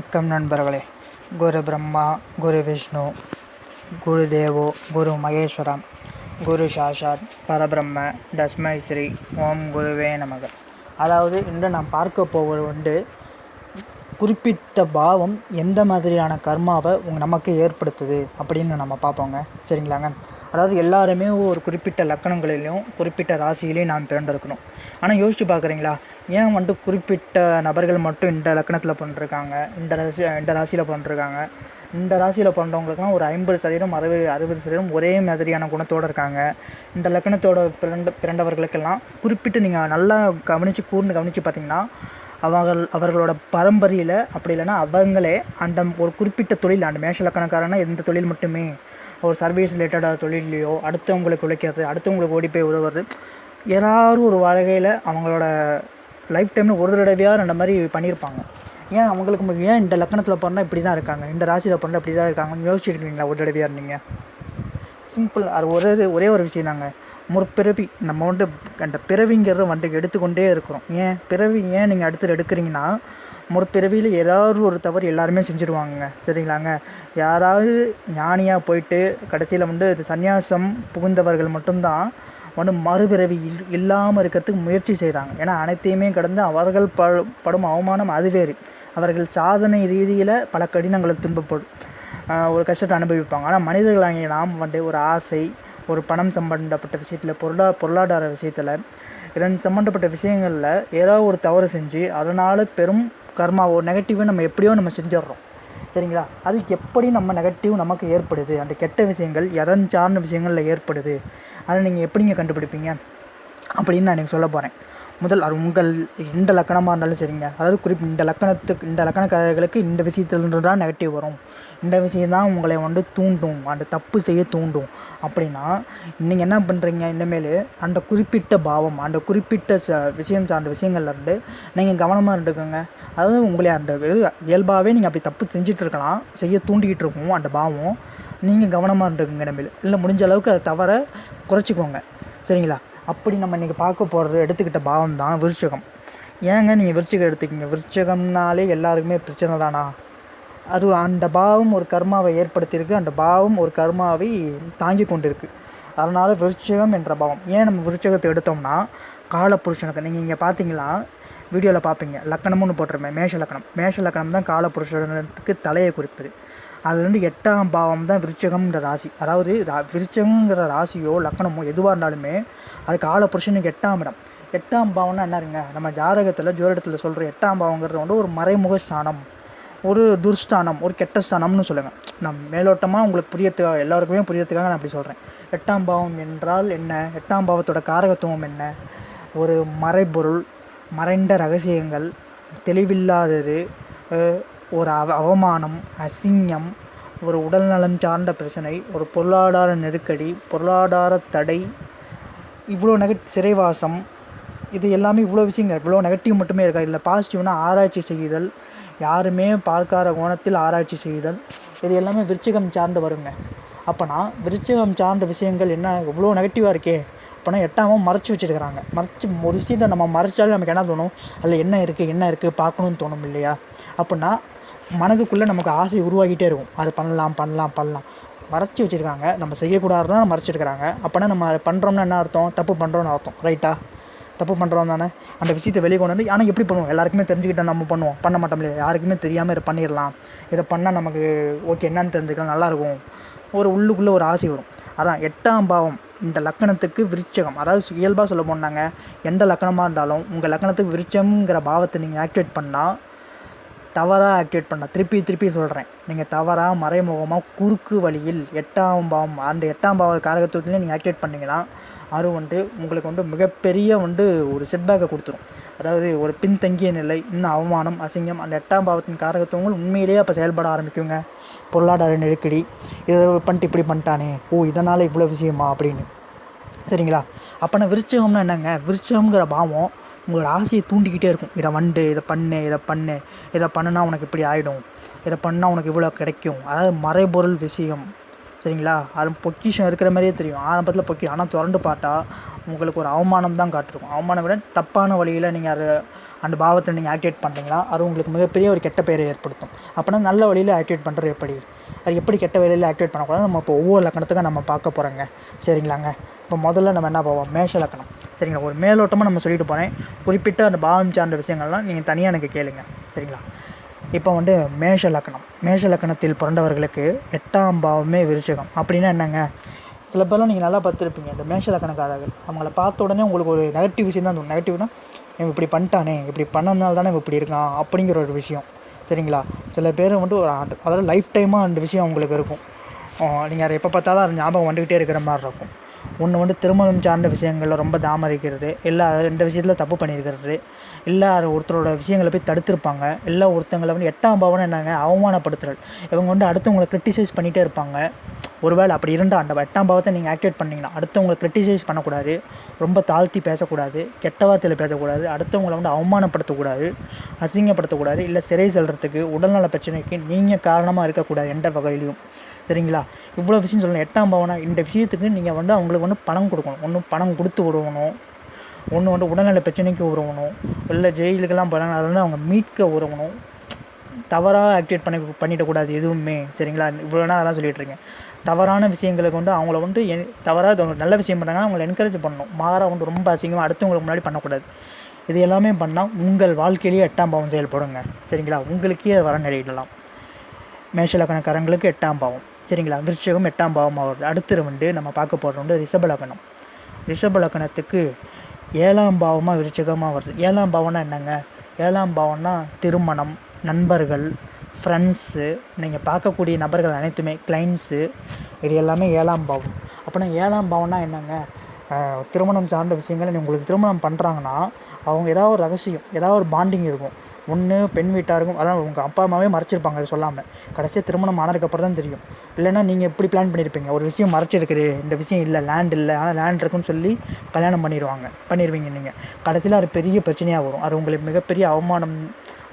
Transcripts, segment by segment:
வணக்கம் நண்பர்களே. குரு பிரம்மா குரு விஷ்ணு குரு தேவோ குரு மகேஸ்வரம் குரு சாஷாத் பரபிரம்ம தஸ்மை ஸ்ரீ ஓம் குருவே நமக. அதாவது இன்று நாம் பார்க்க போவது உண்டு குறிப்பிட்ட பாவம் எந்த மாதிரியான கர்மாவை உங்கள் நமக்கு ஏற்படுத்துது அப்படின்னு நம்ம பார்ப்போங்க. சரிங்களாங்க? அதாவது எல்லாருமே ஒரு குறிப்பிட்ட லக்கணங்களிலையும் குறிப்பிட்ட ராசியிலையும் நாம் பிறந்திருக்கணும். ஆனால் யோசிச்சு பார்க்குறீங்களா? ஏன் வந்துட்டு குறிப்பிட்ட நபர்கள் மட்டும் இந்த லக்கணத்தில் பண்ணிருக்காங்க? இந்த ராசி இந்த ராசியில் பண்ணிருக்காங்க. இந்த ராசியில் பிறந்தவங்களுக்குலாம் ஒரு ஐம்பது சதவீதம் அறுபது அறுபது சதவீதம் ஒரே மாதிரியான குணத்தோடு இருக்காங்க. இந்த லக்கணத்தோட பிறண்ட பிறந்தவர்களுக்கெல்லாம் குறிப்பிட்டு நீங்கள் நல்லா கவனித்து கூர்ந்து கவனித்து பார்த்தீங்கன்னா அவர்கள் அவர்களோட பரம்பரையில் அப்படி இல்லைன்னா அவங்களே அந்த ஒரு குறிப்பிட்ட தொழில் அந்த மேஷ லக்கணக்காரனா எந்த தொழில் மட்டுமே ஒரு சர்வீஸ் ரிலேட்டடாக தொழிலையோ அடுத்தவங்களுக்கு உழைக்கிறது அடுத்தவங்களுக்கு ஓடி போய் உதவுறது எல்லாரும் ஒரு வாழ்க்கையில் அவங்களோட லைஃப் டைமில் ஒரு தடவையாக அந்த மாதிரி பண்ணியிருப்பாங்க. ஏன் அவங்களுக்கு ஏன் இந்த லக்கணத்தில் பிறந்தா இப்படி தான் இருக்காங்க? இந்த ராசியில் பிறந்தா இப்படி தான் இருக்காங்கன்னு யோசிச்சிருக்கீங்களா? ஒரு தடவையாக இருந்தீங்க? சிம்பிள் அது ஒரே ஒரே ஒரு விஷயம் தாங்க. முற்பிறவி நம்ம வந்து அந்த பிறவிங்கிறத வந்துட்டு எடுத்துக்கொண்டே இருக்கிறோம். ஏன்? பிறவி ஏன் நீங்கள் அடுத்து எடுக்கிறீங்கன்னா முற்பிறவியில் ஏதாவது ஒரு தவறு எல்லாருமே செஞ்சுருவாங்க சரிங்களாங்க? யாராவது ஞானியாக போயிட்டு கடைசியில் வந்து இது சந்நியாசம் புகுந்தவர்கள் மட்டும்தான் வந்து மறுபிறவி இல் இல்லாமல் இருக்கிறதுக்கு முயற்சி செய்கிறாங்க ஏன்னா அனைத்தையுமே கடந்து அவர்கள் ப படும் அவமானம் அது வேறு. அவர்கள் சாதனை ரீதியில் பல கடினங்களை துன்பப்படும். ஒரு கஷ்டத்தை அனுபவிப்பாங்க. ஆனால் மனிதர்களாகிய நாம் வந்து ஒரு ஆசை ஒரு பணம் சம்பந்தப்பட்ட விஷயத்தில் பொருளா பொருளாதார விஷயத்தில் இதன் சம்மந்தப்பட்ட விஷயங்களில் ஏதாவது ஒரு தவறு செஞ்சு அதனால் பெரும் கர்மா ஒரு நெகட்டிவை நம்ம எப்படியோ நம்ம செஞ்சிடுறோம் சரிங்களா? அதுக்கு எப்படி நம்ம நெகட்டிவ் நமக்கு ஏற்படுது? அந்த கெட்ட விஷயங்கள் எதன் சார்ந்த விஷயங்களில் ஏற்படுது? அதை நீங்கள் எப்படிங்க கண்டுபிடிப்பீங்க? அப்படின்னு நான் எனக்கு சொல்ல போகிறேன் முதல் அது உங்கள் எந்த லக்கணமாக இருந்தாலும் சரிங்க. அதாவது குறிப்பு இந்த லக்கணத்துக்கு இந்த லக்கணக்காரர்களுக்கு இந்த விஷயத்துலேருந்து தான் நெகட்டிவ் வரும். இந்த விஷயம் தான் உங்களை வந்து தூண்டும் அந்த தப்பு செய்ய தூண்டும். அப்படின்னா நீங்கள் என்ன பண்ணுறீங்க இனிமேல் அந்த குறிப்பிட்ட பாவம் அந்த குறிப்பிட்ட ச விஷயம் சார்ந்த விஷயங்கள்ல இருந்து நீங்கள் கவனமாக இருந்துக்கோங்க. அதாவது உங்களை அந்த இயல்பாகவே நீங்கள் அப்படி தப்பு செஞ்சிட்ருக்கலாம் செய்ய தூண்டிக்கிட்டு இருக்கும் அந்த பாவம் நீங்கள் கவனமாக இருந்துக்குங்க இனிமேல் இல்லை முடிஞ்ச அளவுக்கு அதை தவற குறைச்சிக்கோங்க. சரிங்களா? அப்படி நம்ம இன்றைக்கி பார்க்க போகிறது எடுத்துக்கிட்ட பாவம் தான் விருச்சகம். ஏங்க நீங்கள் விருச்சிகம் எடுத்துக்கிங்க? விருச்சகம்னாலே எல்லாருக்குமே பிரச்சனை தானா? அது அந்த பாவம் ஒரு கர்மாவை ஏற்படுத்தியிருக்கு. அந்த பாவம் ஒரு கர்மாவை தாங்கி கொண்டிருக்கு. அதனால் விருச்சகம் என்ற பாவம். ஏன் நம்ம விருச்சகத்தை எடுத்தோம்னா காலப்புருஷனுக்கு நீங்கள் இங்கே பார்த்தீங்களா? வீடியோவில் பார்ப்பீங்க லக்கணம்னு போட்டிருப்பேன். மேஷ லக்கணம். மேஷ லக்கணம் தான் காலப்புருஷனுக்கு தலையை குறிப்பது. அதுலேருந்து எட்டாம் பாவம் தான் விருச்சகம்ன்ற ராசி. அதாவது ரா- விருச்சகங்கிற ராசியோ லக்கணமோ எதுவாக இருந்தாலுமே அது காலபுருஷனுக்கு எட்டாம் இடம். எட்டாம் பாவம்னா என்னருங்க நம்ம ஜாதகத்தில் ஜோதிடத்தில் சொல்கிற எட்டாம் பாவங்கிறது வந்து ஒரு மறைமுக ஸ்தானம். ஒரு துர்ஸ்தானம் ஒரு கெட்ட ஸ்தானம்னு சொல்லுங்கள் நான் மேலோட்டமாக உங்களுக்கு புரியத்துக்காக எல்லாருக்குமே புரியறதுக்காக நான் அப்படி சொல்கிறேன் எட்டாம் பாவம் என்றால் என்ன? எட்டாம் பாவத்தோட காரகத்துவம் என்ன? ஒரு மறைபொருள் மறைந்த ரகசியங்கள் தெளிவில்லாதது ஒரு அவ அவமானம் அசிங்கம் ஒரு உடல்நலம் சார்ந்த பிரச்சனை ஒரு பொருளாதார நெருக்கடி பொருளாதார தடை இவ்வளோ நெகட் சிறைவாசம் இது எல்லாமே இவ்வளோ விஷயங்கள் இவ்வளோ நெகட்டிவ் மட்டுமே இருக்கா? இல்லை பாசிட்டிவ்னா ஆராய்ச்சி செய்தல் யாருமே பார்க்காத கோணத்தில் ஆராய்ச்சி செய்தல் இது எல்லாமே விருச்சிகம் சார்ந்து வருங்க. அப்போனா விருச்சிகம் சார்ந்த விஷயங்கள் என்ன இவ்வளோ நெகட்டிவாக இருக்கே? அப்போனா எட்டாமல் மறைச்சி வச்சிருக்கிறாங்க. மறைச்சி ஒரு விஷயத்தை நம்ம மறைச்சாலும் நமக்கு என்ன தோணும்? அதில் என்ன இருக்குது என்ன இருக்குது பார்க்கணும்னு தோணும் இல்லையா? அப்படின்னா மனதுக்குள்ளே நமக்கு ஆசை உருவாகிட்டே இருக்கும். அது பண்ணலாம் பண்ணலாம் பண்ணலாம். மறைச்சி வச்சுருக்காங்க. நம்ம செய்யக்கூடாதுன்னா மறைச்சிருக்கிறாங்க. அப்போனா நம்ம அதை பண்ணுறோம்னா என்ன அர்த்தம்? தப்பு பண்ணுறோம்னு அர்த்தம். ரைட்டா தப்பு பண்ணுறோம் தானே? அந்த விஷயத்தை வெளியே கொண்டு வந்து ஆனால் எப்படி பண்ணுவோம்? எல்லாருக்குமே தெரிஞ்சுக்கிட்டா நம்ம பண்ணுவோம். பண்ண மாட்டோம் இல்லையா? யாருக்குமே தெரியாமல் இதை பண்ணிடலாம். இதை பண்ணால் நமக்கு ஓகே என்னன்னு தெரிஞ்சுக்கலாம். நல்லாயிருக்கும் ஒரு உள்ளுக்குள்ளே ஒரு ஆசை வரும். அதான் எட்டாம் பாவம். இந்த லக்கணத்துக்கு விருச்சகம். அதாவது இயல்பாக சொல்ல போனாங்க எந்த லக்கணமாக இருந்தாலும் உங்கள் லக்கணத்துக்கு விருச்சம்ங்கிற பாவத்தை நீங்கள் ஆக்டிவேட் பண்ணால் தவறாக ஆக்டிவேட் பண்ணால் திருப்பி திருப்பி சொல்கிறேன் நீங்கள் தவறாக மறைமுகமாக குறுக்கு வழியில் எட்டாம் பாவம் அந்த எட்டாம் பாவ காரகத்துவத்துலேயும் நீங்கள் ஆக்டிவேட் பண்ணிங்கன்னா அது வந்து உங்களுக்கு வந்து மிகப்பெரிய வந்து ஒரு செட்பேக்கை கொடுத்துரும். அதாவது ஒரு பின்தங்கிய நிலை இன்னும் அவமானம் அசிங்கம் அந்த எட்டாம் பாவத்தின் காரகத்துவங்கள் உண்மையிலேயே அப்போ செயல்பட ஆரம்பிக்குங்க. பொருளாதார நெருக்கடி இதை பண்ணிட்டு இப்படி பண்ணிட்டானே ஓ இதனால் இவ்வளோ விஷயமா அப்படின்னு. சரிங்களா? அப்போனா விருச்சகம்னா என்னங்க? விருச்சகம்ங்கிற பாவம் உங்களோட ஆசையை தூண்டிக்கிட்டே இருக்கும். இதை வண்டு இதை பண்ணு இதை பண்ணு இதை பண்ணுனா உனக்கு இப்படி ஆகிடும் இதை பண்ணால் உனக்கு இவ்வளோ கிடைக்கும். அதாவது மறைபொருள் விஷயம். சரிங்களா? அது பொக்கிஷம் இருக்கிற மாதிரியே தெரியும். ஆரம்பத்தில் பொக்கி ஆனால் திரண்டு பார்த்தா உங்களுக்கு ஒரு அவமானம் தான் காட்டிருக்கும். அவமானம் விட தப்பான வழியில் நீங்கள் அதை அந்த பாவத்தை நீங்கள் ஆக்டிவேட் பண்ணுறீங்களா அது உங்களுக்கு மிகப்பெரிய ஒரு கெட்ட பெயரை ஏற்படுத்தும். அப்போனா நல்ல வழியில் ஆக்டிவேட் பண்ணுறது எப்படி? அது எப்படி கெட்ட வழியில் ஆக்டிவேட் பண்ணக்கூடாது? நம்ம இப்போ ஒவ்வொரு லக்கணத்துக்கும் நம்ம பார்க்க போகிறோங்க சரிங்களாங்க? இப்போ முதல்ல நம்ம என்ன போவோம் மேஷ லக்கணம். சரிங்களா? ஒரு மேலோட்டமாக நம்ம சொல்லிட்டு போகிறேன் குறிப்பிட்ட அந்த பாவம் சார்ந்த விஷயங்கள்லாம் நீங்கள் தனியாக எனக்கு கேளுங்க. சரிங்களா? இப்போ வந்து மேஷ லக்கணம். மேஷ லக்கணத்தில் பிறந்தவர்களுக்கு எட்டாம் பாவமே விருச்சகம். அப்படின்னா என்னங்க? சில பேர்லாம் நீங்கள் நல்லா பார்த்துருப்பீங்க. இந்த மேஷ லக்கணக்காரர்கள் அவங்கள பார்த்த உடனே உங்களுக்கு ஒரு நெகட்டிவ் விஷயம் தான் தோணும். நெகட்டிவ்னா இவன் இப்படி பண்ணிட்டானே இப்படி பண்ணதுனால தானே இப்படி இருக்கான் அப்படிங்கிற ஒரு விஷயம். சரிங்களா? சில பேர் வந்துட்டு ஒரு ஆட்- அதாவது லைஃப் டைமாக அந்த விஷயம் அவங்களுக்கு இருக்கும். நீங்கள் அதை எப்போ பார்த்தாலும் அது ஞாபகம் வந்துக்கிட்டே இருக்கிற மாதிரி இருக்கும். ஒன்று வந்து திருமணம் சார்ந்த விஷயங்களில் ரொம்ப தாமரிக்கிறது இல்லை ரெண்டு விஷயத்தில் தப்பு பண்ணியிருக்கிறது. இல்லை ஒருத்தரோட விஷயங்களை போய் தடுத்திருப்பாங்க. இல்லை ஒருத்தங்களை வந்து எட்டாம் பாவனை என்னங்க? அவமானப்படுத்துறது இவங்க வந்து அடுத்தவங்களை கிரிட்டிசைஸ் பண்ணிகிட்டே இருப்பாங்க. ஒருவேளை அப்படி இருந்தால் அந்த எட்டாம் பாவத்தை நீங்கள் ஆக்டிவேட் பண்ணிங்கன்னா அடுத்தவங்களை கிரிட்டிசைஸ் பண்ணக்கூடாது. ரொம்ப தாழ்த்தி பேசக்கூடாது. கெட்ட வார்த்தையில் பேசக்கூடாது. அடுத்தவங்களை வந்து அவமானப்படுத்தக்கூடாது. அசிங்கப்படுத்தக்கூடாது. இல்லை சிறை செல்றதுக்கு உடல்நல பிரச்சனைக்கு நீங்கள் காரணமாக இருக்கக்கூடாது எந்த வகையிலையும். சரிங்களா இவ்வளோ விஷயம் சொல்லணும். எட்டாம் பாவனா இந்த விஷயத்துக்கு நீங்கள் வந்து அவங்களுக்கு வந்து பணம் கொடுக்கணும். ஒன்று பணம் கொடுத்து உதவணும் ஒன்று வந்து உடல்நல பிரச்சனைக்கு உறவணும் இல்லை ஜெயிலுக்கெல்லாம் போகிறாங்க அதை வந்து அவங்க மீட்க உறவணும் தவறாக ஆக்டிவேட் பண்ணி பண்ணிடக்கூடாது எதுவுமே. சரிங்களா? இவ்வளோ நேரம் அதான் சொல்லிட்டு இருக்கேன். தவறான விஷயங்களுக்கு வந்து அவங்கள வந்து என் தவறாக நல்ல விஷயம் பண்ணாங்கன்னா அவங்கள என்கரேஜ் பண்ணணும். மாறாக வந்து ரொம்ப அசிங்கமாக அடுத்தவங்களுக்கு முன்னாடி பண்ணக்கூடாது. இது எல்லாமே பண்ணால் உங்கள் வாழ்க்கையிலேயே எட்டாம் பாவம் செயல்படுங்க. சரிங்களா? உங்களுக்கே வர நிலையிடலாம் மேஷலக்கணக்காரங்களுக்கு எட்டாம் பாவம். சரிங்களா? விருச்சகம் எட்டாம் பாவம் வருது அடுத்து வந்து நம்ம பார்க்க போகிறது வந்து ரிஷப லக்கணம் ரிஷப லக்கணத்துக்கு ஏழாம் பாவமாக விருச்சகமாக வருது. ஏழாம் பாவம்னா என்னங்க? ஏழாம் பாவம்னா திருமணம் நண்பர்கள் ஃப்ரெண்ட்ஸு நீங்கள் பார்க்கக்கூடிய நபர்கள் அனைத்துமே கிளைண்ட்ஸு இது எல்லாமே ஏழாம் பாவம். அப்போனா ஏழாம் பாவம்னா என்னங்க? திருமணம் சார்ந்த விஷயங்களை உங்களுக்கு திருமணம் பண்ணுறாங்கன்னா அவங்க ஏதாவது ஒரு ரகசியம் ஏதாவது ஒரு பாண்டிங் இருக்கும். ஒன்று பெண் வீட்டாருக்கும் அதான் உங்கள் அப்பா அம்மாவே மறைச்சிருப்பாங்க அது சொல்லாமல் கடைசியாக திருமணம் ஆனதுக்கப்புறம் தான் தெரியும். இல்லைன்னா நீங்கள் எப்படி பிளான் பண்ணியிருப்பீங்க ஒரு விஷயம் மறைச்சிருக்குது. இந்த விஷயம் இல்லை லேண்ட் இல்லை. ஆனால் லேண்ட் இருக்குன்னு சொல்லி கல்யாணம் பண்ணிடுவாங்க பண்ணிடுவீங்க நீங்கள் கடைசியில் அது பெரிய பிரச்சனையாக வரும். அது உங்களுக்கு மிகப்பெரிய அவமானம்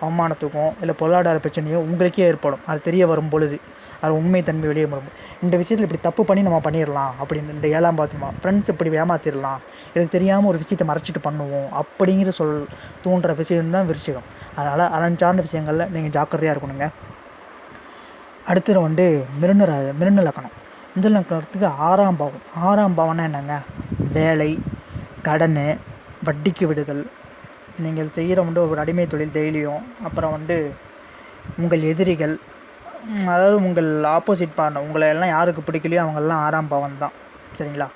அவமானத்துக்கும் இல்லை பொருளாதார பிரச்சனையோ உங்களுக்கே ஏற்படும். அது தெரிய வரும் பொழுது. அது உண்மை தன்மை வெளியே வரும் இந்த விஷயத்தில் இப்படி தப்பு பண்ணி நம்ம பண்ணிடலாம் அப்படின்னு இந்த ஏழாம் பாத்துமா ஃப்ரெண்ட்ஸ் இப்படி ஏமாத்திடலாம் எனக்கு தெரியாமல் ஒரு விஷயத்தை மறைச்சிட்டு பண்ணுவோம். அப்படிங்கிற சொல் தூண்டுற விஷயம்தான் விருச்சிகம். அதனால் அதன் சார்ந்த விஷயங்களில் நீங்கள் ஜாக்கிரதையாக இருக்கணுங்க. அடுத்தது வந்து மிருண மிருண லக்கணம். இந்த லக்கணத்துக்கு ஆறாம் பாவம். ஆறாம் பாவம்னா என்னங்க? வேலை கடன் வட்டிக்கு விடுதல். நீங்கள் செய்கிற வந்து ஒரு அடிமை தொழில் டெய்லியும். அப்புறம் வந்து உங்கள் எதிரிகள் அதாவது உங்கள் ஆப்போசிட் பார்ட்னர் உங்களை எல்லாம் யாருக்கு பிடிக்கலையோ அவங்கெல்லாம் ஆறாம் பாவம் தான். சரிங்களா?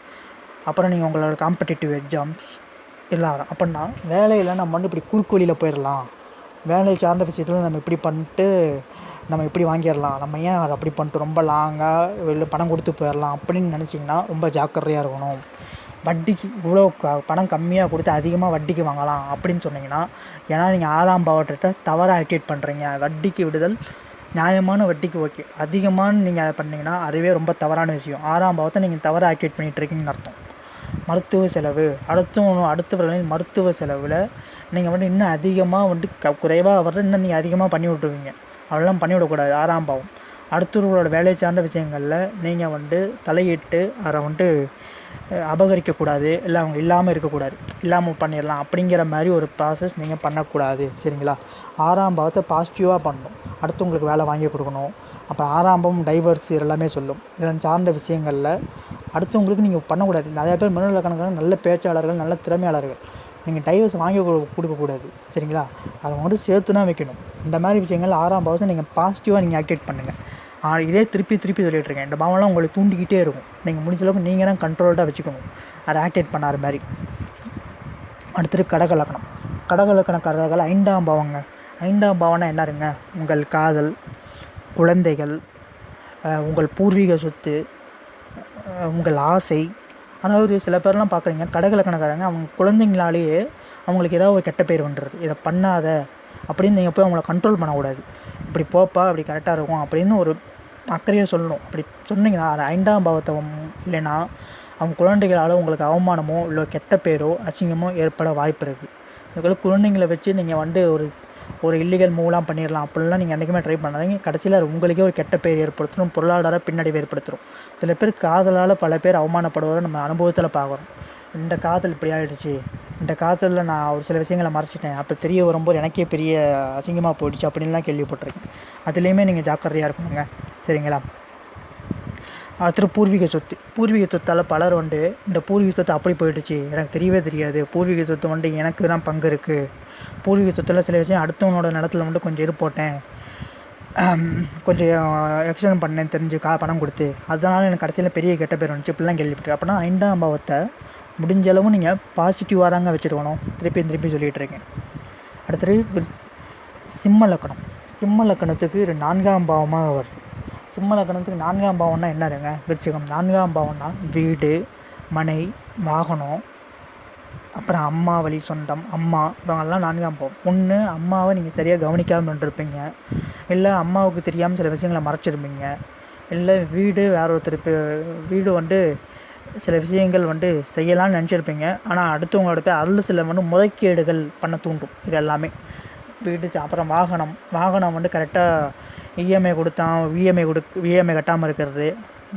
அப்புறம் நீங்கள் உங்களோட காம்படிட்டிவ் எக்ஸாம்ஸ் எல்லாம் வரும் அப்படின்னா வேலையில் நம்ம வந்து இப்படி குறுக்கு வழியில் போயிடலாம் வேலை சார்ந்த விஷயத்தில் நம்ம இப்படி பண்ணிட்டு நம்ம இப்படி வாங்கிடலாம் நம்ம ஏன் அதை அப்படி பண்ணிட்டு ரொம்ப லாங்காக வெளில பணம் கொடுத்து போயிடலாம் அப்படின்னு நினச்சிங்கன்னா ரொம்ப ஜாக்கிரதையாக இருக்கணும். வட்டிக்கு இவ்வளோ க பணம் கம்மியாக கொடுத்து அதிகமாக வட்டிக்கு வாங்கலாம் அப்படின்னு சொன்னீங்கன்னா ஏன்னா நீங்கள் ஆறாம் பாவட்டத்தை தவறாக ஆக்டிவேட் பண்ணுறீங்க வட்டிக்கு விடுதல் நியாயமான வட்டிக்கு ஓகே. அதிகமான நீங்கள் அதை பண்ணிங்கன்னா அதுவே ரொம்ப தவறான விஷயம். ஆறாம் பாவத்தை நீங்கள் தவறாக ஆக்டிவேட் பண்ணிட்டு இருக்கீங்கன்னு அர்த்தம். மருத்துவ செலவு. அடுத்தவங்க அடுத்தவர்களின் மருத்துவ செலவில் நீங்கள் வந்து இன்னும் அதிகமாக வந்துட்டு க குறைவாக வர்ற இன்னும் நீங்கள் அதிகமாக பண்ணி விட்ருவீங்க அதெல்லாம் பண்ணிவிடக்கூடாது ஆறாம் பாவம். அடுத்தவர்களோட வேலை சார்ந்த விஷயங்களில் நீங்கள் வந்து தலையிட்டு அதை வந்துட்டு அபகரிக்கக்கூடாது. இல்லை அவங்க இல்லாமல் இருக்கக்கூடாது. இல்லாமல் பண்ணிடலாம். அப்படிங்கிற மாதிரி ஒரு ப்ராசஸ் நீங்கள் பண்ணக்கூடாது. சரிங்களா? ஆறாம் பாவத்தை பாசிட்டிவாக பண்ணணும். அடுத்தவங்களுக்கு வேலை வாங்கி கொடுக்கணும். அப்புறம் ஆரம்பம் டைவர்ஸ் டைவர்ஸ் எல்லாமே சொல்லும். இதன் சார்ந்த விஷயங்களில் அடுத்தவங்களுக்கு நீங்கள் பண்ணக்கூடாது. நிறையா பேர் மனநல கணக்கான நல்ல பேச்சாளர்கள் நல்ல திறமையாளர்கள். நீங்கள் டைவர்ஸ் வாங்கி கொடு- கொடுக்கக்கூடாது. சரிங்களா? அதை மட்டும் சேர்த்து தான் வைக்கணும். இந்த மாதிரி விஷயங்கள் ஆறாம் பாவத்தை நீங்கள் பாசிட்டிவாக நீங்கள் ஆக்டிவேட் பண்ணுங்கள் ஆ, இதே திருப்பி திருப்பி சொல்லிட்டு இருக்கேன். இந்த பாவம்லாம் உங்களை தூண்டிக்கிட்டே இருக்கும். நீங்கள் முடிஞ்ச அளவுக்கு நீங்கள் தான் கண்ட்ரோல்டாக வச்சுக்கணும். அதை ஆக்டிவேட் பண்ணாத மாதிரி. அடுத்தது கடகலக்கணம். கடகலக்கணக்காரர்கள் ஐந்தாம் பாவங்க. ஐந்தாம் பாவனை என்ன இருங்க உங்கள் காதல் குழந்தைகள் உங்கள் பூர்வீக சொத்து உங்கள் ஆசை. அதாவது சில பேர்லாம் பார்க்குறீங்க கடகலக்கணக்காரங்க அவங்க குழந்தைங்களாலேயே அவங்களுக்கு ஏதாவது ஒரு கெட்ட பேர் வந்துடுது இதை பண்ணாத அப்படின்னு நீங்கள் போய் அவங்கள கண்ட்ரோல் பண்ணக்கூடாது. இப்படி போப்பா அப்படி கரெக்டாக இருக்கும் அப்படின்னு ஒரு அக்கறையாக சொல்லணும். அப்படி சொன்னீங்கன்னா ஐந்தாம் பாவத்தை இல்லைன்னா அவங்க குழந்தைகளால் உங்களுக்கு அவமானமோ இல்லை கெட்ட பேரோ அசிங்கமோ ஏற்பட வாய்ப்பு இருக்குது இதுக்குள்ள குழந்தைங்களை வச்சு நீங்கள் வந்து ஒரு ஒரு இல்லீகல் மூவ்லாம் பண்ணிடலாம் அப்படிலாம் நீங்கள் என்றைக்குமே ட்ரை பண்ணாதீங்க. கடைசியில் உங்களுக்கே ஒரு கெட்ட பேர் ஏற்படுத்தணும். பொருளாதார பின்னடைவு ஏற்படுத்திடும் சில பேர் காதலால் பல பேர் அவமானப்படுவதை நம்ம அனுபவத்தில் பார்க்குறோம் இந்த காதல் இப்படி ஆகிடுச்சு இந்த காதலில் நான் ஒரு சில விஷயங்களை மறைச்சிட்டேன். அப்போ தெரிய வரும்போது எனக்கே பெரிய அசிங்கமாக போயிடுச்சு. அப்படின்லாம் கேள்விப்பட்டிருக்கேன். அதுலேயுமே நீங்கள் ஜாக்கிரதையாக இருக்கணுங்க. சரிங்களா? அடுத்தது பூர்வீக சொத்து பூர்வீக சொத்தால் பலர் வந்து இந்த பூர்வீக சொத்து அப்படி போயிடுச்சு. எனக்கு தெரியவே தெரியாது. பூர்வீக சொத்து வந்து எனக்கு தான் பங்கு இருக்குது பூர்வீக சொத்தில் சில விஷயம் அடுத்தவனோட நிலத்துல வந்து கொஞ்சம் இரு போட்டேன். கொஞ்சம் எக்ஸ்டன் பண்ணேன் தெரிஞ்சு கா பணம் கொடுத்து. அதனால் எனக்கு கடைசியில் பெரிய கெட்ட பேர் வந்துச்சு. இப்படிலாம் கேள்விப்பட்டு அப்படின்னா ஐந்தாம் பாவத்தை முடிஞ்ச அளவு நீங்கள் பாசிட்டிவாக தாங்க வச்சுருக்கணும். திருப்பி திருப்பி சொல்லிகிட்டு இருக்கேன். அடுத்தது சிம்ம லக்கணம். சிம்ம லக்கணத்துக்கு இது நான்காம் பாவமாக வருது சிம்ம லக்கணத்துக்கு நான்காம் பாவம்னா என்னதுங்க? விருச்சிகம். நான்காம் பாவம்னா வீடு மனை வாகனம் அப்புறம் அம்மா வழி சொந்தம் அம்மா இவங்கெல்லாம் நான்காம் பாவம். ஒன்று அம்மாவை நீங்கள் சரியாக கவனிக்காமல் இருந்திருப்பீங்க. இல்லை அம்மாவுக்கு தெரியாமல் சில விஷயங்களை மறைச்சிருப்பீங்க. இல்லை வீடு வேற ஒருத்தர் இப்போ வீடு வந்து சில விஷயங்கள் வந்து செய்யலாம்னு நினச்சிருப்பீங்க. ஆனால் அடுத்தவங்களோட போய் அதில் சில வந்து முறைகேடுகள் பண்ண தூண்டும். இது எல்லாமே. வீடு அப்புறம் வாகனம். வாகனம் வந்து கரெக்டாக இஎம்ஐ கொடுத்தான் விஎம்ஐ கொடு விஎம்ஐ கட்டாமல் இருக்கிறது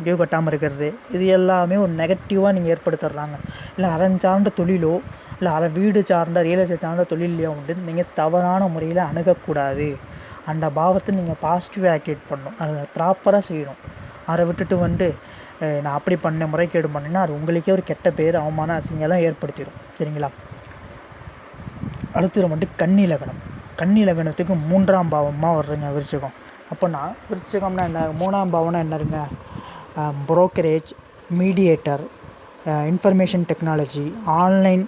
டியூ கட்டாமல் இருக்கிறது. இது எல்லாமே ஒரு நெகட்டிவாக நீங்கள் ஏற்படுத்திடுறாங்க. இல்லை அறம் சார்ந்த தொழிலோ இல்லை அற வீடு சார்ந்த ரியல் எஸ்டேட் சார்ந்த தொழிலையோ வந்து நீங்கள் தவறான முறையில் அணுகக்கூடாது. அந்த பாவத்தை நீங்கள் பாசிட்டிவாக ஆக்டிவேட் பண்ணணும். அதை ப்ராப்பராக செய்யணும். அதை விட்டுட்டு வந்து நான் அப்படி பண்ண முறைகேடு பண்ணேன்னா அது உங்களுக்கே ஒரு கெட்ட பேர் அவமான அசிங்கெல்லாம் ஏற்படுத்திடும் சரிங்களா? அடுத்தது வந்துட்டு கன்னி லக்னம் கன்னி லக்னத்துக்கு மூன்றாம் பாவமாக வர்றீங்க விருச்சிகம். அப்புடின்னா விருச்சிகம்னா என்ன? மூணாம் பாவம்னா என்னருங்க brokerage mediator information technology online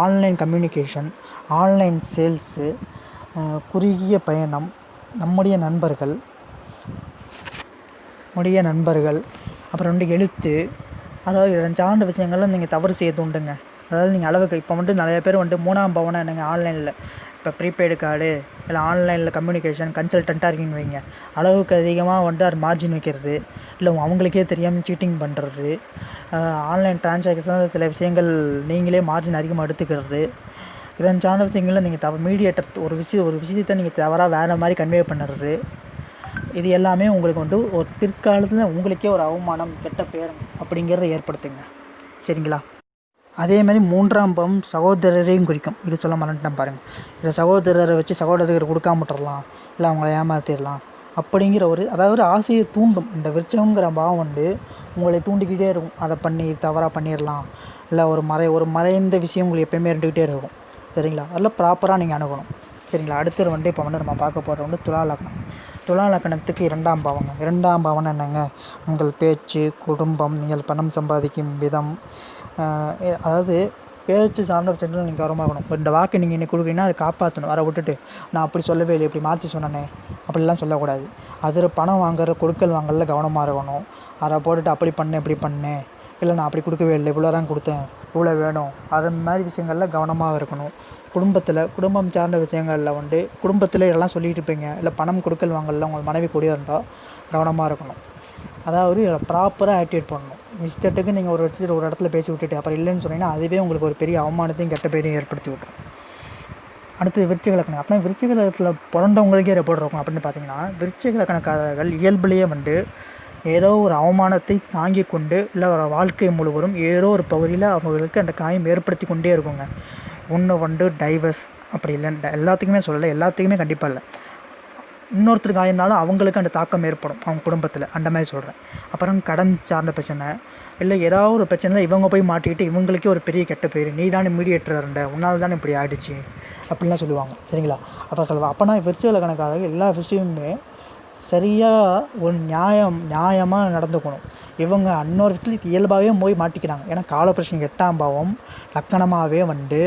online communication online sales குறுகிய பயணம் நம்முடைய நண்பர்கள் நம்முடைய நண்பர்கள் அப்புறம் வந்து எழுத்து அதாவது சார்ந்த விஷயங்கள்லாம் நீங்கள் தவறு செய்ய தூண்டுங்க அதாவது நீங்கள் அளவுக்கு இப்போ வந்துட்டு நிறைய பேர் வந்துட்டு மூணாம் பவனம் என்னங்க? ஆன்லைனில் இப்போ ப்ரீபெய்டு கார்டு இல்லை ஆன்லைனில் கம்யூனிகேஷன் கன்சல்டண்ட்டாக இருக்கீங்க வைங்க. அளவுக்கு அதிகமாக வந்துட்டு அது மார்ஜின் வைக்கிறது இல்லை அவங்களுக்கே தெரியாமல் சீட்டிங் பண்ணுறது ஆன்லைன் டிரான்சாக்ஷன் சில விஷயங்கள் நீங்களே மார்ஜின் அதிகமாக எடுத்துக்கிறது. இதன் சார்ந்த விஷயங்களில் நீங்கள் தவ மீடியேட்டர் ஒரு விஷயம் ஒரு விஷயத்தை நீங்கள் தவறாக வேறு மாதிரி கன்வே பண்ணுறது. இது எல்லாமே உங்களுக்கு வந்து ஒரு பிற்காலத்தில் உங்களுக்கே ஒரு அவமானம் கெட்ட பேர் அப்படிங்கிறத ஏற்படுத்துங்க. சரிங்களா? அதே மாதிரி மூன்றாம் பாவம் சகோதரரையும் குறிக்கும். இது சொல்ல மறந்துட்டேன் பாருங்கள் இதை சகோதரரை வச்சு சகோதரர்கள் கொடுக்காம விட்டுறலாம். இல்லை அவங்கள ஏமாற்றிடலாம் அப்படிங்கிற ஒரு அதாவது ஒரு ஆசையை தூண்டும். இந்த விருச்சகங்கிற பாவம் வந்து உங்களை தூண்டிக்கிட்டே இருக்கும். அதை பண்ணி தவறாக பண்ணிடலாம். இல்லை ஒரு மறை ஒரு மறைந்த விஷயம் உங்களுக்கு எப்பயுமே இருந்துக்கிட்டே இருக்கும். சரிங்களா? அதில் ப்ராப்பராக நீங்கள் அணுகணும். சரிங்களா? அடுத்தது வந்து இப்போ வந்து நம்ம பார்க்க போகிறது வந்து துலா லக்னம். துலா இரண்டாம் பாவங்க. இரண்டாம் பாவம்னா என்னங்க? உங்கள் பேச்சு குடும்பம் நீங்கள் பணம் சம்பாதிக்கும் விதம். அதாவது பேச்சு சார்ந்த விஷயத்தில் நீங்கள் கவனமாக இருக்கணும் இந்த வாக்கு நீங்கள் இன்னைக்கு கொடுக்குறீங்கன்னா அதை காப்பாற்றணும். அதை விட்டுட்டு நான் அப்படி சொல்லவே இல்லை இப்படி மாற்றி சொன்னனே அப்படிலாம் சொல்லக்கூடாது. அதில் பணம் வாங்குற கொடுக்கல் வாங்கல கவனமாக இருக்கணும். அதை போட்டுட்டு அப்படி பண்ணேன் இப்படி பண்ணேன் இல்லை நான் அப்படி கொடுக்கவே இல்லை இவ்வளோ தான் கொடுத்தேன் இவ்வளோ வேணும். அது மாதிரி விஷயங்களில் கவனமாக இருக்கணும். குடும்பத்தில் குடும்பம் சார்ந்த விஷயங்களில் வந்து குடும்பத்தில் இதெல்லாம் சொல்லிட்டு இருப்பீங்க. இல்லை பணம் கொடுக்கல் வாங்கல உங்கள் மனைவி கூடிய இருந்தால் கவனமாக இருக்கணும். அதாவது ப்ராப்பராக ஆக்டிவேட் பண்ணணும். மிஸ்டேட்டுக்கு நீங்கள் ஒரு இடத்துல ஒரு இடத்துல பேசி விட்டுட்டு அப்புறம் இல்லைன்னு சொன்னீங்கன்னா அதுவே உங்களுக்கு ஒரு பெரிய அவமானத்தையும் கெட்ட பேரையும் ஏற்படுத்தி விட்டுரும். அடுத்து விருச்சிக லக்கணம் அப்படின்னா விருச்சிக பிறந்தவங்களுக்கே ரெப்போர்ட் இருக்கும். அப்படின்னு பார்த்தீங்கன்னா விருச்சிக லக்கணக்காரர்கள் இயல்புலேயே வந்து ஏதோ ஒரு அவமானத்தை தாங்கி கொண்டு இல்லை ஒரு வாழ்க்கை முழுவதும் ஏதோ ஒரு பகுதியில் அவங்களுக்கு அந்த காயம் ஏற்படுத்தி கொண்டே இருக்குங்க. ஒன்று வந்து டைவர்ஸ் அப்படி இல்லை எல்லாத்துக்குமே சொல்லலை. எல்லாத்துக்குமே கண்டிப்பாக இல்லை. இன்னொருத்தருக்கு ஆயிருந்தாலும் அவங்களுக்கு அந்த தாக்கம் ஏற்படும். அவங்க குடும்பத்தில். அந்த மாதிரி சொல்கிறேன் அப்புறம் கடன் சார்ந்த பிரச்சனை. இல்லை ஏதாவது ஒரு பிரச்சனையில் இவங்க போய் மாட்டிக்கிட்டு இவங்களுக்கே ஒரு பெரிய கெட்ட பேர். நீ தானே மீடியேட்டர் இருந்த உன்னால் தானே இப்படி ஆகிடுச்சு அப்படின்லாம் சொல்லுவாங்க. சரிங்களா? அப்போ அப்போனா விருச்சிக கணக்காக எல்லா விஷயமுமே சரியாக ஒரு நியாயம் நியாயமாக நடந்துக்கணும். இவங்க இன்னொரு விஷயத்தில் இயல்பாகவே போய் மாட்டிக்கிறாங்க. ஏன்னா காலப்பிரச்சனை எட்டாம் பாவம் லக்கணமாகவே வந்து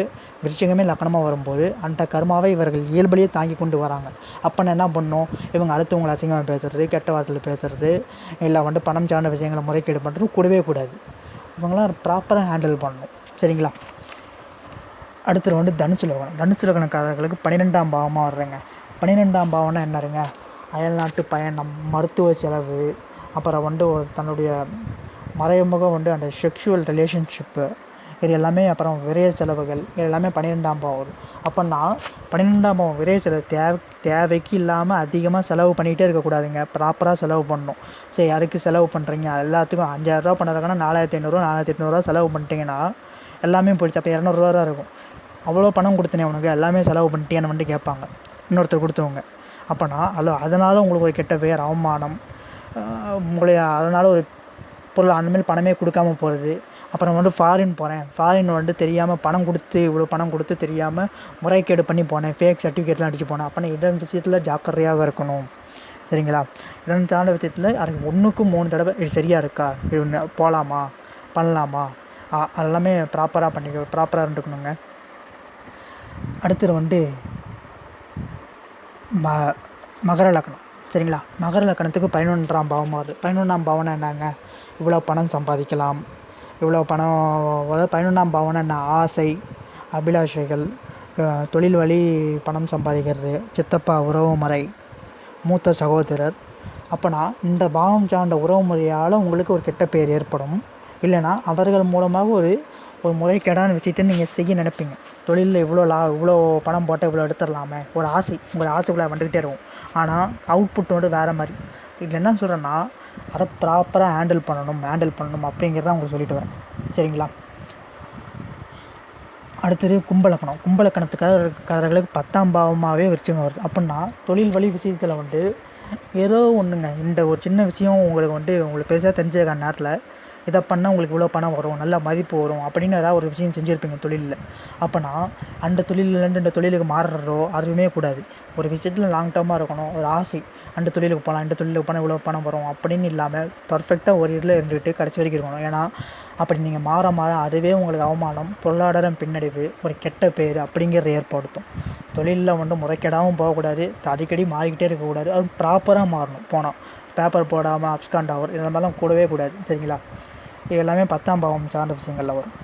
விருச்சிகமே லக்கணமாக வரும்போது அந்த கர்மாவை இவர்கள் இயல்பிலேயே தாங்கி கொண்டு வராங்க. அப்போ நான் என்ன பண்ணோம்? இவங்க அடுத்தவங்களை அசிங்கமாக பேசுறது கெட்ட வார்த்தையில் பேசுறது இல்லை வந்து பணம் சார்ந்த விஷயங்களை முறைகேடு பண்ணுறது கூடவே கூடாது. இவங்களாம் ப்ராப்பராக ஹேண்டில் பண்ணணும். சரிங்களா? அடுத்தது வந்து தனுசு லக்னம் தனுசு லக்னக்காரர்களுக்கு பன்னிரெண்டாம் பாவமாக வர்றேங்க. பன்னிரெண்டாம் பாவம்னா என்னருங்க? அயல்நாட்டு பயணம் மருத்துவ செலவு அப்புறம் வந்து ஒரு தன்னுடைய மறைமுகம் வந்து அந்த செக்ஷுவல் ரிலேஷன்ஷிப்பு இது எல்லாமே அப்புறம் விரைய செலவுகள் இது எல்லாமே பன்னிரெண்டாம் பாவம். வரும் அப்போன்னா பன்னிரெண்டாம் பாவம் விரைய செலவு தேவை தேவைக்கு இல்லாமல் அதிகமாக செலவு பண்ணிகிட்டே இருக்கக்கூடாதுங்க ப்ராப்பராக செலவு பண்ணணும். சரி யாருக்கு செலவு பண்ணுறீங்க எல்லாத்துக்கும் அஞ்சாயிரரூவா பண்ணுறதுக்கான நாலாயிரத்தி ஐநூறுரூவா நாலாயிரத்தி எட்நூறுவா செலவு பண்ணிட்டீங்கன்னா எல்லாமே போயிடுச்சு. அப்போ இரநூறுவா தான் இருக்கும். அவ்வளோ பணம் கொடுத்தனே உனக்கு. எல்லாமே செலவு பண்ணிட்டியான்னு வந்துட்டு கேட்பாங்க. இன்னொருத்தர் கொடுத்தவங்க அப்போனா அல்ல அதனால் உங்களுக்கு ஒரு கெட்ட பெயர் அவமானம் உங்களை அதனால் ஒரு பொருள் அந்தமாரி பணமே கொடுக்காம போகிறது அப்புறம் வந்து ஃபாரின் போகிறேன் ஃபாரின் வந்து தெரியாமல் பணம் கொடுத்து இவ்வளோ பணம் கொடுத்து தெரியாமல் முறைகேடு பண்ணி போனேன். ஃபேக் சர்டிஃபிகேட்லாம் அடிச்சு போனேன். அப்போ இடம் விஷயத்தில் ஜாக்கிரதையாக இருக்கணும். சரிங்களா? இரண்டு தாண்ட விஷயத்தில் அதுக்கு ஒன்றுக்கும் மூணு தடவை இது சரியாக இருக்கா? இது போகலாமா பண்ணலாமா? அதெல்லாமே ப்ராப்பராக பண்ணிக்க ப்ராப்பராக இருந்துக்கணுங்க. அடுத்தது வந்து ம மகர லக்னம் சரிங்களா? மகர லக்னத்துக்கு பதினொன்றாம் பாவமாக வருது. பதினொன்றாம் பாவம்னா என்னங்க? இவ்வளோ பணம் சம்பாதிக்கலாம். இவ்வளோ பணம் அதாவது பதினொன்றாம் பாவம்னா என்ன? ஆசை அபிலாஷைகள் தொழில் வழி பணம் சம்பாதிக்கிறது சித்தப்பா உறவுமுறை மூத்த சகோதரர். அப்போனா இந்த பாவம் சார்ந்த உறவுமுறையால் உங்களுக்கு ஒரு கெட்ட பெயர் ஏற்படும். இல்லைன்னா அவர்கள் மூலமாக ஒரு ஒரு முறைகேடான விஷயத்தை நீங்கள் செய்ய நினைப்பீங்க. தொழிலில் இவ்வளோ லா இவ்வளோ பணம் போட்டால் இவ்வளோ எடுத்துடலாமே. ஒரு ஆசை. உங்கள் ஆசைக்குள்ளே வந்துக்கிட்டே இருக்கும். ஆனால் அவுட்புட்டோடு வந்து வேறு மாதிரி. இதில் என்ன சொல்கிறேன்னா அதை ப்ராப்பராக ஹேண்டில் பண்ணணும் ஹேண்டில் பண்ணணும் அப்படிங்கிறத உங்களுக்கு சொல்லிட்டு வரேன். சரிங்களா? அடுத்தது கும்பலக்கணம். கும்பலக்கணத்துக்காரர்களுக்கு பத்தாம் பாவமாகவே விருச்சிகம் வருது. அப்படின்னா தொழில் வழி விஷயத்தில் வந்து ஏதோ ஒன்றுங்க இந்த ஒரு சின்ன விஷயம் உங்களுக்கு வந்து உங்களுக்கு பெருசாக தெரிஞ்சதுக்கான நேரத்தில் இதை பண்ணால் உங்களுக்கு இவ்வளோ பணம் வரும் நல்ல மதிப்பு வரும் அப்படின்னு ஏதாவது ஒரு விஷயம் செஞ்சுருப்பீங்க தொழிலில். அப்போனா அந்த தொழிலேருந்து இந்த தொழிலுக்கு மாறுறோ அதுவுமே கூடாது. ஒரு விஷயத்தில் லாங் டேர்மாக இருக்கணும் ஒரு ஆசை. அந்த தொழிலுக்கு போகலாம் இந்த தொழிலுக்கு போனால் இவ்வளோ பணம் வரும் அப்படின்னு இல்லாமல் பர்ஃபெக்டாக ஒரு இதில் இருந்துக்கிட்டு கடைசி வரைக்கும் இருக்கணும். ஏன்னா அப்படி நீங்கள் மாற மாற அதுவே உங்களுக்கு அவமானம் பொருளாதாரம் பின்னடைவு ஒரு கெட்ட பேர் அப்படிங்கிறத ஏற்படுத்தும். தொழிலில் வந்து முறைகேடாகவும் போகக்கூடாது அடிக்கடி மாறிக்கிட்டே இருக்கக்கூடாது. அது ப்ராப்பராக மாறணும். போனால் பேப்பர் போடாமல் அப்ஸ்காண்ட் ஆகும் இந்த மாதிரிலாம் கூடவே கூடாது. சரிங்களா? இது எல்லாமே பத்தாம் பாவம் சார்ந்த விஷயங்களில் வரும்.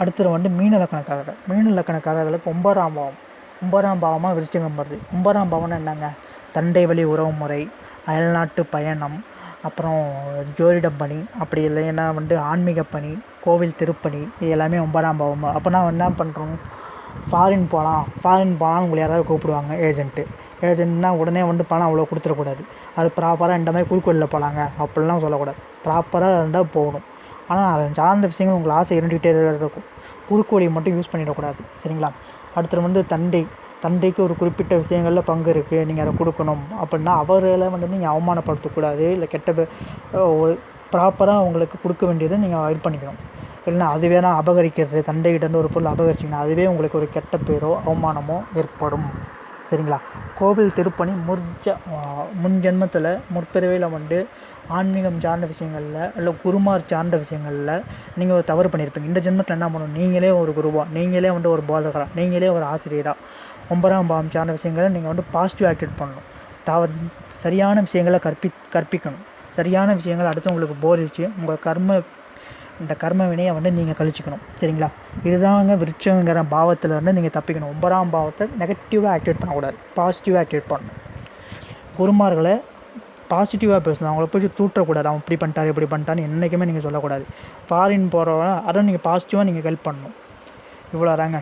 அடுத்தது வந்து மீன லக்கணக்காரர்கள். மீன லக்கணக்காரர்களுக்கு ஒன்பதாம் பாவம். ஒன்பதாம் பாவமாக விருச்சிகம் வருது. ஒன்பதாம் பாவம்னா என்னங்க? தண்டை வழி உறவு முறை அயல்நாட்டு பயணம் அப்புறம் ஜோதிடம் பணி அப்படி இல்லைன்னா வந்து ஆன்மீக பணி கோவில் திருப்பணி இது எல்லாமே ஒன்பதாம் பாவம். அப்போனா என்ன பண்ணுறோம் ஃபாரின் போகலாம் ஃபாரின் போகலாம்னு உங்களை யாராவது கூப்பிடுவாங்க ஏஜென்ட்டு ஏஜென்ட்னா உடனே வந்து பணம் அவ்வளோ கொடுத்துடக்கூடாது. அது ப்ராப்பராக இந்த மாதிரி குறுக்கோளில் போகலாங்க அப்படிலாம் சொல்லக்கூடாது. ப்ராப்பராக இருந்தால் போகணும். ஆனால் அதை சார்ந்த விஷயங்கள் உங்களுக்கு ஆசை இருந்துகிட்டே தான் இருக்கும். குறுக்கோழியை மட்டும் யூஸ் பண்ணிடக்கூடாது. சரிங்களா? அடுத்தது வந்து தந்தை. தந்தைக்கு ஒரு குறிப்பிட்ட விஷயங்களில் பங்கு இருக்குது நீங்கள் அதை கொடுக்கணும். அப்படின்னா அவர்களை வந்து நீங்கள் அவமானப்படுத்தக்கூடாது. இல்லை கெட்ட ஒரு ப்ராப்பராக அவங்களுக்கு கொடுக்க வேண்டியதை நீங்கள் இது பண்ணிக்கணும். இல்லைன்னா அது வேணா அபகரிக்கிறது. தண்டைகிட்டேருந்து ஒரு பொருள் அபகரிச்சிங்கன்னா அதுவே உங்களுக்கு ஒரு கெட்ட பேரோ அவமானமோ ஏற்படும். சரிங்களா? கோவில் திருப்பணி முற்ஜ முன் ஜென்மத்தில் முற்பிறவியில் வந்து ஆன்மீகம் சார்ந்த விஷயங்களில் இல்லை குருமார் சார்ந்த விஷயங்களில் நீங்கள் ஒரு தவறு பண்ணியிருப்பீங்க இந்த ஜென்மத்தில் என்ன பண்ணணும்? நீங்களே ஒரு குருவா நீங்களே வந்து ஒரு போதகரா நீங்களே ஒரு ஆசிரியராக ஒன்பதாம் பாவம் சார்ந்த விஷயங்களை நீங்கள் வந்து பாசிட்டிவ் ஆக்டிவேட் பண்ணணும். தவ சரியான விஷயங்களை கற்பி கற்பிக்கணும். சரியான விஷயங்களை அடுத்தவங்களுக்கு போதிச்சு உங்கள் கர்ம இந்த கர்ம வினையை வந்து நீங்கள் கழிச்சிக்கணும். சரிங்களா? இதுதாங்க விருட்சங்கிற பாவத்தில் இருந்து நீங்கள் தப்பிக்கணும். ஒன்பதாம் பாவத்தை நெகட்டிவாக ஆக்டிவேட் பண்ணக்கூடாது. பாசிட்டிவாக ஆக்டிவேட் பண்ணணும். குருமார்களை பாசிட்டிவாக பேசணும். அவங்கள போய் தூற்றக்கூடாது. அவன் இப்படி பண்ணிட்டாரு இப்படி பண்ணிட்டான்னு என்றைக்குமே நீங்கள் சொல்லக்கூடாது. ஃபாரின் போகிறவங்க அதை நீங்கள் பாசிட்டிவாக நீங்கள் ஹெல்ப் பண்ணணும். இவ்வளோ தாங்க.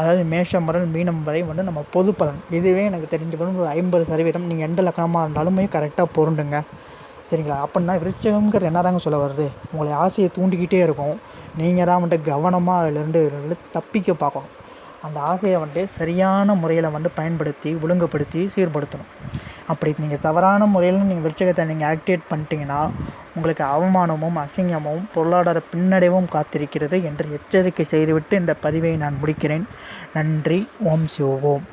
அதாவது மேஷம் முதல் மீனம் வரை வந்து நம்ம பொது பலன் இதுவே எனக்கு தெரிஞ்ச வரும் ஒரு ஐம்பது சதவீதம். நீங்கள் எந்த லக்கணமாக இருந்தாலுமே கரெக்டாக பொருண்டுங்க சரிங்களா? அப்படின்னா விருச்சகம்ங்கிறது என்னதாங்க சொல்ல வருது? உங்களை ஆசையை தூண்டிக்கிட்டே இருக்கும். நீங்கள் தான் வந்துட்டு கவனமாக அதிலிருந்து இருந்து தப்பிக்க பார்க்கணும். அந்த ஆசையை வந்துட்டு சரியான முறையில் வந்து பயன்படுத்தி ஒழுங்குபடுத்தி சீர்படுத்தணும். அப்படி நீங்கள் தவறான முறையில் நீங்கள் விருச்சகத்தை நீங்கள் ஆக்டிவேட் பண்ணிட்டீங்கன்னா உங்களுக்கு அவமானமும் அசிங்கமும் பொருளாதார பின்னடைவும் காத்திருக்கிறது என்று எச்சரிக்கை செய்துவிட்டு இந்த பதிவை நான் முடிக்கிறேன். நன்றி. ஓம் சிவோம்